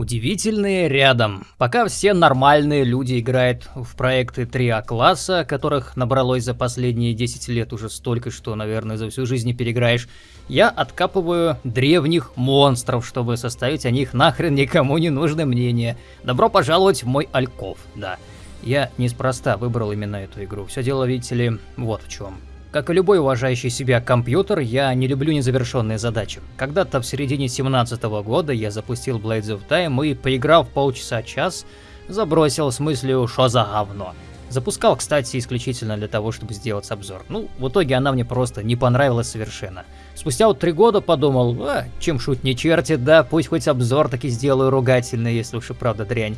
Удивительные рядом. Пока все нормальные люди играют в проекты 3А класса, которых набралось за последние 10 лет уже столько, что, наверное, за всю жизнь не переиграешь, я откапываю древних монстров, чтобы составить о них нахрен никому не нужное мнение. Добро пожаловать в мой Альков, да. Я неспроста выбрал именно эту игру. Все дело, видите ли, вот в чем. Как и любой уважающий себя компьютер, я не люблю незавершенные задачи. Когда-то в середине 17 -го года я запустил Blades of Time и, поиграв полчаса-час, забросил с мыслью «Шо за говно?». Запускал, кстати, исключительно для того, чтобы сделать обзор. Ну, в итоге она мне просто не понравилась совершенно. Спустя вот три года подумал, а, чем шут не чертит, да, пусть хоть обзор таки сделаю ругательный, если уж и правда дрянь.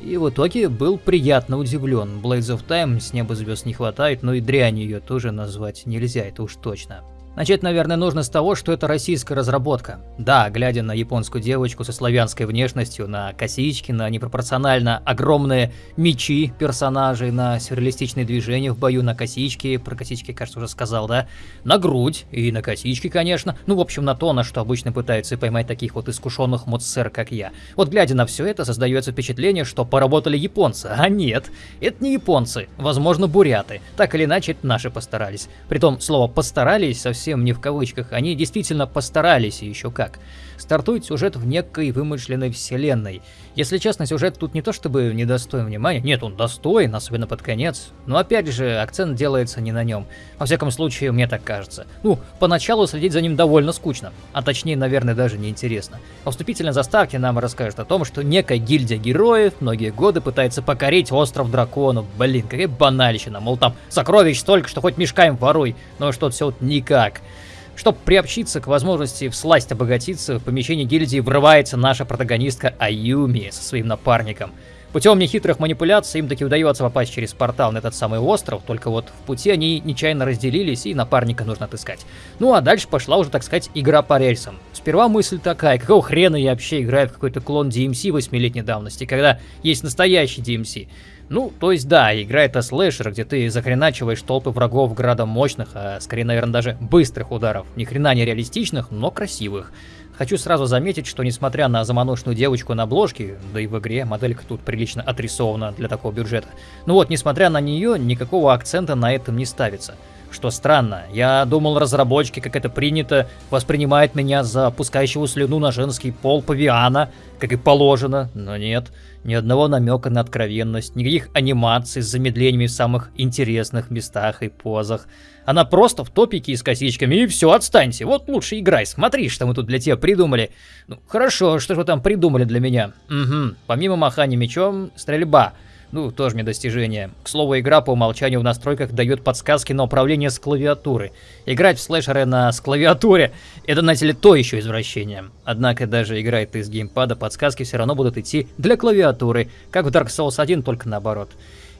И в итоге был приятно удивлен. Blades of Time с неба звезд не хватает, но и дрянь ее тоже назвать нельзя, это уж точно. Начать, наверное, нужно с того, что это российская разработка. Да, глядя на японскую девочку со славянской внешностью, на косички, на непропорционально огромные мечи персонажей, на сюрреалистичные движения в бою, на косички, про косички, кажется, уже сказал, да, на грудь и на косички, конечно, ну, в общем, на то, на что обычно пытаются поймать таких вот искушенных модсер, как я. Вот глядя на все это, создается впечатление, что поработали японцы, а нет, это не японцы, возможно, буряты, так или иначе, это наши постарались. Притом, слово «постарались» совсем совсем не в кавычках, они действительно постарались и еще как. Стартует сюжет в некой вымышленной вселенной. Если честно, сюжет тут не то чтобы недостоин внимания, нет, он достоин, особенно под конец, но опять же, акцент делается не на нем. Во всяком случае, мне так кажется. Ну, поначалу следить за ним довольно скучно, а точнее, наверное, даже неинтересно. По вступительной заставке нам расскажет о том, что некая гильдия героев многие годы пытается покорить остров драконов. Блин, какая банальщина, мол там сокровищ столько, что хоть мешкаем воруй, но что-то все вот никак. Чтобы приобщиться к возможности всласть обогатиться, в помещение гильдии врывается наша протагонистка Аюми со своим напарником. Путем нехитрых манипуляций им таки удается попасть через портал на этот самый остров, только вот в пути они нечаянно разделились и напарника нужно отыскать. Ну а дальше пошла уже, так сказать, игра по рельсам. Сперва мысль такая, какого хрена я вообще играю в какой-то клон DMC 8-летней давности, когда есть настоящий DMC. Ну, то есть да, игра это слэшер, где ты захреначиваешь толпы врагов градом мощных, а скорее, наверное, даже быстрых ударов. Ни хрена не реалистичных, но красивых. Хочу сразу заметить, что несмотря на заманошную девочку на обложке, да и в игре моделька тут прилично отрисована для такого бюджета, ну вот, несмотря на нее, никакого акцента на этом не ставится. Что странно, я думал, разработчики, как это принято, воспринимают меня за пускающего слюну на женский пол павиана, как и положено, но нет. Ни одного намека на откровенность, никаких анимаций с замедлениями в самых интересных местах и позах. Она просто в топике и с косичками, и все, отстаньте, вот лучше играй, смотри, что мы тут для тебя придумали. Ну, хорошо, что же вы там придумали для меня? Угу, помимо махания мечом, стрельба. Ну, тоже мне достижение. К слову, игра по умолчанию в настройках дает подсказки на управление с клавиатуры. Играть в слэшеры на с клавиатуре — это, знаете ли, то еще извращение. Однако, даже играя из геймпада, подсказки все равно будут идти для клавиатуры, как в Dark Souls 1, только наоборот.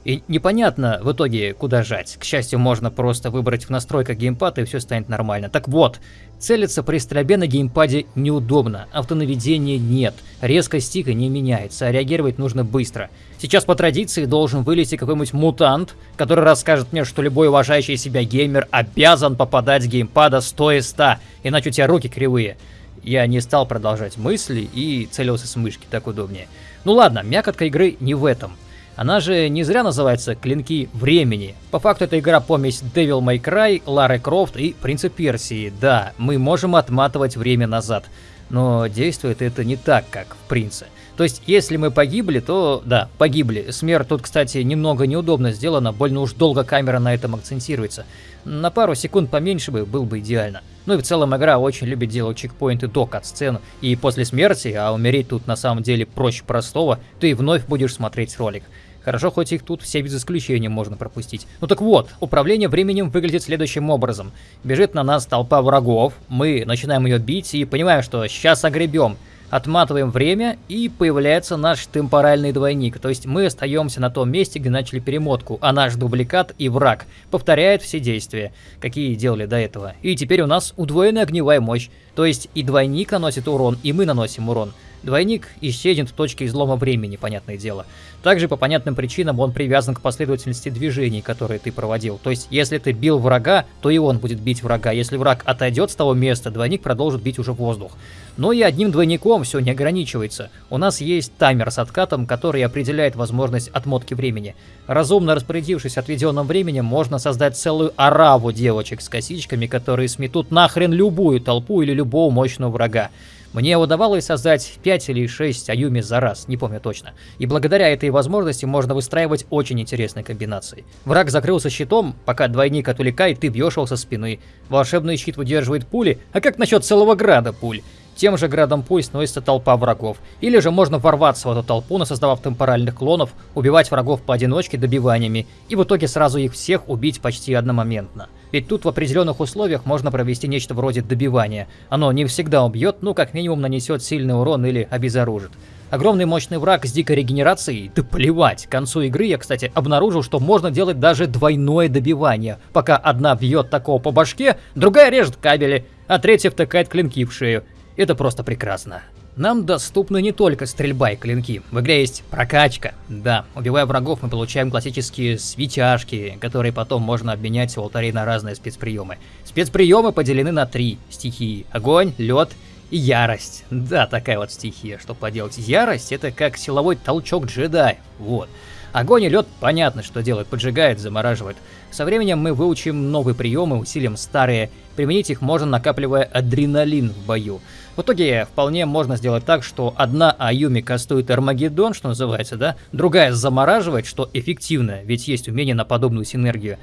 И непонятно в итоге, куда жать. К счастью, можно просто выбрать в настройках геймпада и все станет нормально. Так вот, целиться при стрельбе на геймпаде неудобно, автонаведения нет, резкость стика не меняется, а реагировать нужно быстро. Сейчас по традиции должен вылезти какой-нибудь мутант, который расскажет мне, что любой уважающий себя геймер обязан попадать с геймпада 100 из 100, иначе у тебя руки кривые. Я не стал продолжать мысли и целился с мышки, так удобнее. Ну ладно, мякотка игры не в этом. Она же не зря называется «Клинки времени». По факту это игра помесь Devil May Cry, Лары Крофт и Принца Персии. Да, мы можем отматывать время назад, но действует это не так, как в Принце. То есть, если мы погибли, то да, погибли. Смерть тут, кстати, немного неудобно сделана, больно уж долго камера на этом акцентируется. На пару секунд поменьше бы, был бы идеально. Ну и в целом игра очень любит делать чекпоинты до кат-сцен, и после смерти, а умереть тут на самом деле проще простого, ты вновь будешь смотреть ролик. Хорошо, хоть их тут все без исключения можно пропустить. Ну так вот, управление временем выглядит следующим образом. Бежит на нас толпа врагов, мы начинаем ее бить и понимаем, что сейчас огребем. Отматываем время, и появляется наш темпоральный двойник, то есть мы остаемся на том месте, где начали перемотку, а наш дубликат и враг повторяют все действия, какие делали до этого. И теперь у нас удвоенная огневая мощь, то есть и двойник наносит урон, и мы наносим урон. Двойник исчезнет в точке излома времени, понятное дело. Также по понятным причинам он привязан к последовательности движений, которые ты проводил. То есть, если ты бил врага, то и он будет бить врага. Если враг отойдет с того места, двойник продолжит бить уже воздух. Но и одним двойником все не ограничивается. У нас есть таймер с откатом, который определяет возможность отмотки времени. Разумно распорядившись отведенным временем, можно создать целую ораву девочек с косичками, которые сметут нахрен любую толпу или любого мощного врага. Мне удавалось создать 5 или 6 Аюми за раз, не помню точно. И благодаря этой возможности можно выстраивать очень интересные комбинации. Враг закрылся щитом, пока двойник отвлекает, ты бьешь его со спины. Волшебный щит выдерживает пули, а как насчет целого града пуль? Тем же градом пуль сносится толпа врагов. Или же можно ворваться в эту толпу, создавав темпоральных клонов, убивать врагов поодиночке добиваниями, и в итоге сразу их всех убить почти одномоментно. Ведь тут в определенных условиях можно провести нечто вроде добивания. Оно не всегда убьет, но как минимум нанесет сильный урон или обезоружит. Огромный мощный враг с дикой регенерацией? Да плевать. К концу игры я, кстати, обнаружил, что можно делать даже двойное добивание. Пока одна бьет такого по башке, другая режет кабели, а третья втыкает клинки в шею. Это просто прекрасно. Нам доступны не только стрельба и клинки. В игре есть прокачка. Да, убивая врагов, мы получаем классические светяшки, которые потом можно обменять у алтарей на разные спецприемы. Спецприемы поделены на три стихии. Огонь, лед и ярость. Да, такая вот стихия, что поделать. Ярость это как силовой толчок джедая. Вот. Огонь и лед понятно, что делает, поджигает, замораживает. Со временем мы выучим новые приемы, усилим старые. Применить их можно, накапливая адреналин в бою. В итоге вполне можно сделать так, что одна Аюми кастует Армагеддон, что называется, да, другая замораживает, что эффективно, ведь есть умение на подобную синергию.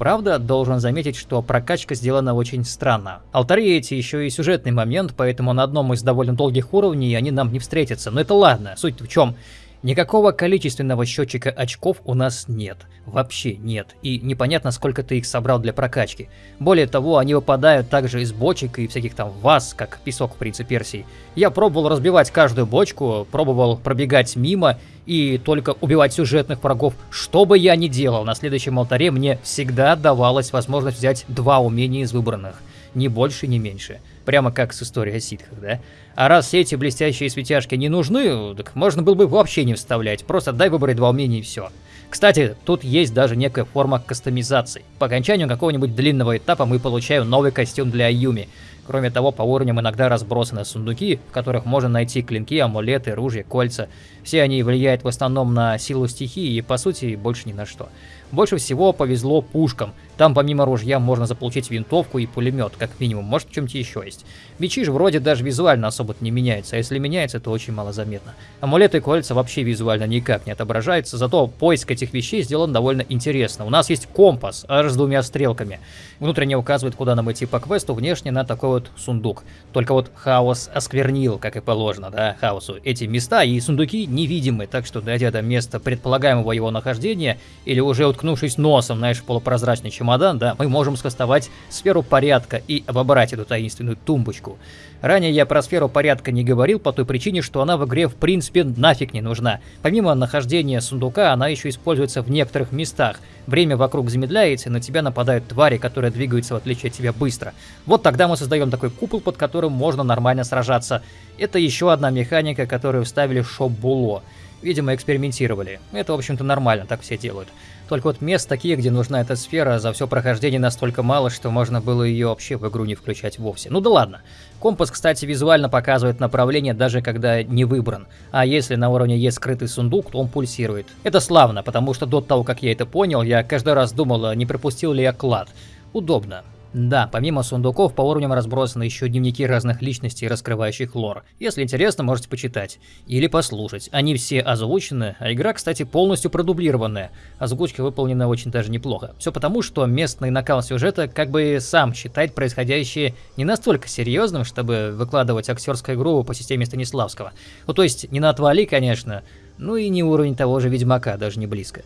Правда, должен заметить, что прокачка сделана очень странно. Алтари эти еще и сюжетный момент, поэтому на одном из довольно долгих уровней они нам не встретятся. Но это ладно, суть в чем. Никакого количественного счетчика очков у нас нет. Вообще нет. И непонятно, сколько ты их собрал для прокачки. Более того, они выпадают также из бочек и всяких там ваз, как песок в принце Персии. Я пробовал разбивать каждую бочку, пробовал пробегать мимо и только убивать сюжетных врагов. Что бы я ни делал, на следующем алтаре мне всегда давалась возможность взять два умения из выбранных. Ни больше, ни меньше. Прямо как с историей о ситхах, да? А раз все эти блестящие светяшки не нужны, так можно было бы вообще не вставлять. Просто дай выбрать два умения и все. Кстати, тут есть даже некая форма кастомизации. По окончанию какого-нибудь длинного этапа мы получаем новый костюм для Аюми. Кроме того, по уровням иногда разбросаны сундуки, в которых можно найти клинки, амулеты, ружья, кольца. Все они влияют в основном на силу стихии и, по сути, больше ни на что. Больше всего повезло пушкам. Там помимо ружья можно заполучить винтовку и пулемет, как минимум. Может, в чем-то еще есть. Мечи же вроде даже визуально особо не меняются, а если меняется, то очень мало заметно. Амулеты и кольца вообще визуально никак не отображаются, зато поиск этих вещей сделан довольно интересно. У нас есть компас, аж с двумя стрелками. Внутренне указывает, куда нам идти по квесту, внешне на такой вот сундук. Только вот хаос осквернил, как и положено, да, хаосу. Эти места и сундуки невидимы, так что дойдя до места предполагаемого его нахождения, или уже уткнувшись носом, в полупрозрачный чемодан, да, мы можем скастовать сферу порядка и обобрать эту таинственную тумбочку. Ранее я про сферу порядка не говорил по той причине, что она в игре в принципе нафиг не нужна. Помимо нахождения сундука, она еще используется в некоторых местах. Время вокруг замедляется, и на тебя нападают твари, которые двигаются в отличие от тебя быстро. Вот тогда мы создаем такой купол, под которым можно нормально сражаться. Это еще одна механика, которую вставили в шоп Було. Видимо, экспериментировали. Это, в общем-то, нормально, так все делают. Только вот мест таких, где нужна эта сфера, за все прохождение настолько мало, что можно было ее вообще в игру не включать вовсе. Ну да ладно. Компас, кстати, визуально показывает направление, даже когда не выбран. А если на уровне есть скрытый сундук, то он пульсирует. Это славно, потому что до того, как я это понял, я каждый раз думал, не пропустил ли я клад. Удобно. Да, помимо сундуков по уровням разбросаны еще дневники разных личностей, раскрывающих лор. Если интересно, можете почитать. Или послушать. Они все озвучены, а игра, кстати, полностью продублированная. Озвучка выполнена очень даже неплохо. Все потому, что местный накал сюжета как бы сам считает происходящее не настолько серьезным, чтобы выкладывать актерскую игру по системе Станиславского. Ну то есть не на отвали, конечно, ну и не уровень того же Ведьмака, даже не близко.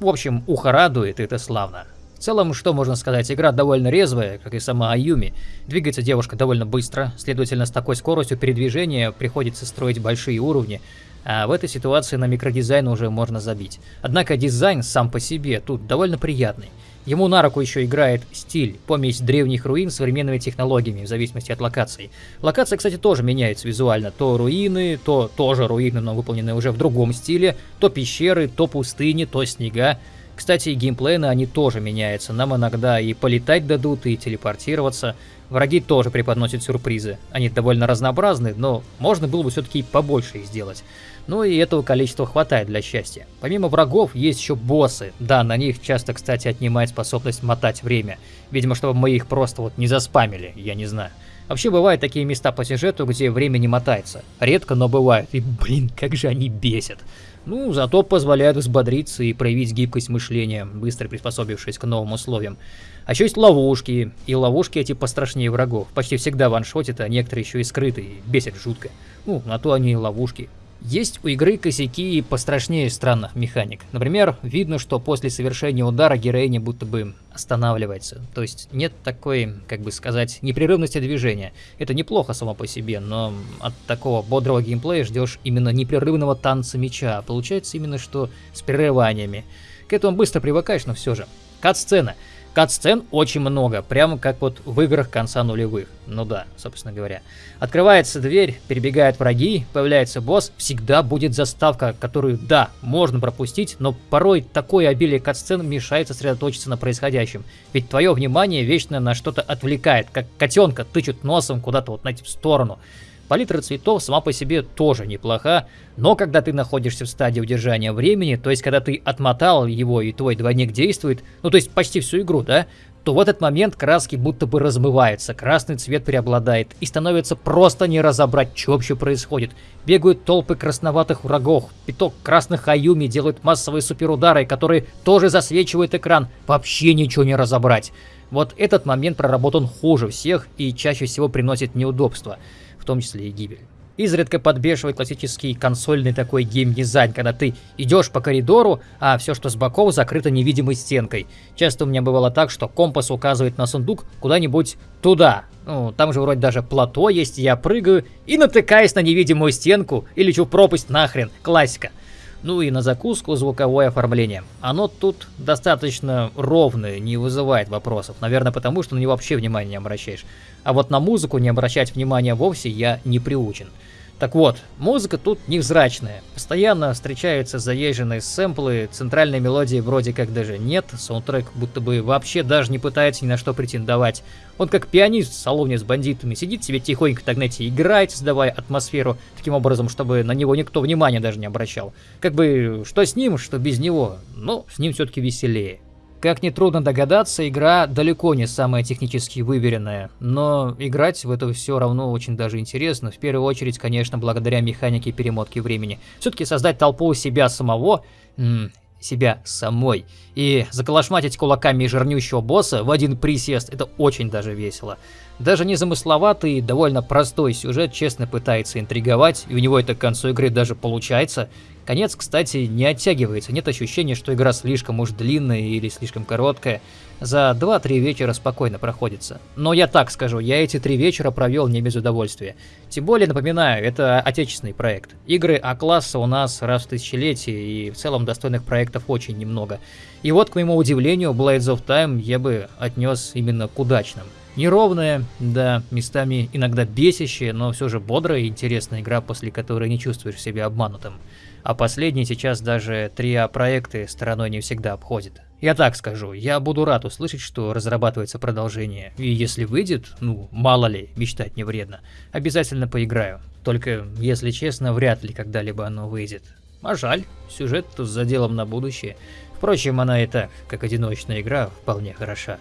В общем, ухо радует, и это славно. Целом, что можно сказать, игра довольно резвая, как и сама Аюми. Двигается девушка довольно быстро, следовательно, с такой скоростью передвижения приходится строить большие уровни, а в этой ситуации на микродизайн уже можно забить. Однако дизайн сам по себе тут довольно приятный. Ему на руку еще играет стиль, помесь древних руин с современными технологиями, в зависимости от локаций. Локация, кстати, тоже меняется визуально. То руины, то тоже руины, но выполненные уже в другом стиле, то пещеры, то пустыни, то снега. Кстати, геймплейно они тоже меняются. Нам иногда и полетать дадут, и телепортироваться. Враги тоже преподносят сюрпризы. Они довольно разнообразны, но можно было бы все-таки побольше их сделать. Ну и этого количества хватает для счастья. Помимо врагов есть еще боссы. Да, на них часто, кстати, отнимает способность мотать время. Видимо, чтобы мы их просто вот не заспамили, я не знаю. Вообще бывают такие места по сюжету, где время не мотается. Редко, но бывают. И блин, как же они бесят. Ну, зато позволяют взбодриться и проявить гибкость мышления, быстро приспособившись к новым условиям. А еще есть ловушки, и ловушки эти пострашнее врагов. Почти всегда ваншотят, а некоторые еще и скрытые, бесят жутко. Ну, на то они и ловушки. Есть у игры косяки пострашнее странных механик. Например, видно, что после совершения удара героиня будто бы останавливается. То есть нет такой, как бы сказать, непрерывности движения. Это неплохо само по себе, но от такого бодрого геймплея ждешь именно непрерывного танца меча. Получается именно что с прерываниями. К этому быстро привыкаешь, но все же. Кат-сцена. Кат-сцен очень много, прямо как вот в играх конца нулевых. Ну да, собственно говоря. Открывается дверь, перебегают враги, появляется босс, всегда будет заставка, которую, да, можно пропустить, но порой такое обилие кат-сцен мешает сосредоточиться на происходящем. Ведь твое внимание вечно на что-то отвлекает, как котенка тычут носом куда-то вот на эту сторону. Палитра цветов сама по себе тоже неплоха, но когда ты находишься в стадии удержания времени, то есть когда ты отмотал его и твой двойник действует, ну то есть почти всю игру, да, то в этот момент краски будто бы размываются, красный цвет преобладает, и становится просто не разобрать, что вообще происходит. Бегают толпы красноватых врагов, пяток красных аюми делают массовые суперудары, которые тоже засвечивают экран, вообще ничего не разобрать. Вот этот момент проработан хуже всех и чаще всего приносит неудобства в том числе и гибель. Изредка подбешивает классический консольный такой геймдизайн, когда ты идешь по коридору, а все, что с боков, закрыто невидимой стенкой. Часто у меня бывало так, что компас указывает на сундук куда-нибудь туда. Ну, там же вроде даже плато есть, я прыгаю и натыкаюсь на невидимую стенку и лечу в пропасть нахрен. Классика. Ну и на закуску звуковое оформление. Оно тут достаточно ровное, не вызывает вопросов. Наверное, потому что на него вообще внимания не обращаешь. А вот на музыку не обращать внимания вовсе я не приучен. Так вот, музыка тут невзрачная. Постоянно встречаются заезженные сэмплы, центральной мелодии вроде как даже нет, саундтрек будто бы вообще даже не пытается ни на что претендовать. Он как пианист в салоне с бандитами сидит себе тихонько так, знаете, играет, создавая атмосферу таким образом, чтобы на него никто внимания даже не обращал. Как бы, что с ним, что без него, но с ним все-таки веселее. Как нетрудно догадаться, игра далеко не самая технически выверенная, но играть в это все равно очень даже интересно, в первую очередь, конечно, благодаря механике перемотки времени. Все-таки создать толпу себя самого, себя самой, и заколошматить кулаками жирнющего босса в один присест, это очень даже весело. Даже незамысловатый, довольно простой сюжет честно пытается интриговать, и у него это к концу игры даже получается, Конец, кстати, не оттягивается, нет ощущения, что игра слишком уж длинная или слишком короткая. За 2-3 вечера спокойно проходится. Но я так скажу, я эти три вечера провел не без удовольствия. Тем более, напоминаю, это отечественный проект. Игры А-класса у нас раз в тысячелетие, и в целом достойных проектов очень немного. И вот, к моему удивлению, Blades of Time я бы отнес именно к удачным. Неровная, да, местами иногда бесящая, но все же бодрая и интересная игра, после которой не чувствуешь себя обманутым. А последний сейчас даже 3А-проекты стороной не всегда обходит. Я так скажу, я буду рад услышать, что разрабатывается продолжение. И если выйдет, ну, мало ли, мечтать не вредно, обязательно поиграю. Только, если честно, вряд ли когда-либо оно выйдет. А жаль, сюжет тут с заделом на будущее. Впрочем, она и так, как одиночная игра, вполне хороша.